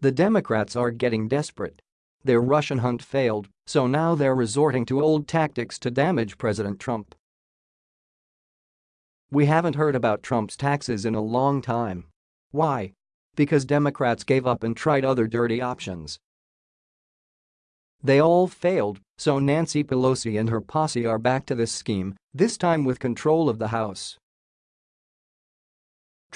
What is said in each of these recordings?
The Democrats are getting desperate. Their Russian hunt failed, so now they're resorting to old tactics to damage President Trump. We haven't heard about Trump's taxes in a long time. Why? Because Democrats gave up and tried other dirty options. They all failed, so Nancy Pelosi and her posse are back to this scheme, this time with control of the House.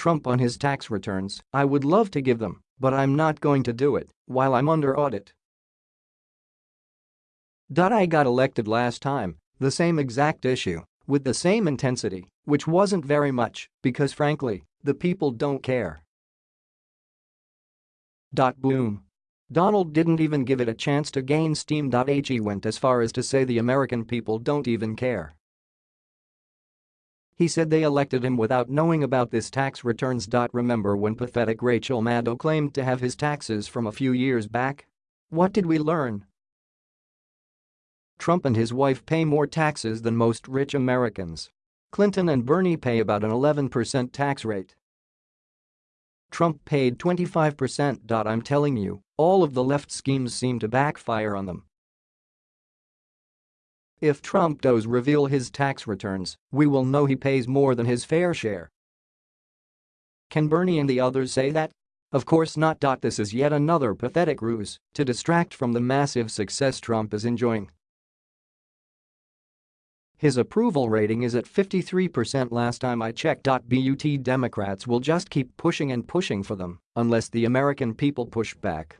Trump on his tax returns, I would love to give them, but I'm not going to do it while I'm under audit. I got elected last time, the same exact issue, with the same intensity, which wasn't very much, because frankly, the people don't care. Boom. Donald didn't even give it a chance to gain steam. He went as far as to say the American people don't even care. He said they elected him without knowing about this tax returns. Dot remember when pathetic Rachel Maddow claimed to have his taxes from a few years back? What did we learn? Trump and his wife pay more taxes than most rich Americans. Clinton and Bernie pay about an 11% tax rate. Trump paid 25%. I'm telling you, all of the left schemes seem to backfire on them. If Trump does reveal his tax returns, we will know he pays more than his fair share. Can Bernie and the others say that? Of course not. This is yet another pathetic ruse to distract from the massive success Trump is enjoying. His approval rating is at 53% last time I checked. But Democrats will just keep pushing and pushing for them unless the American people push back.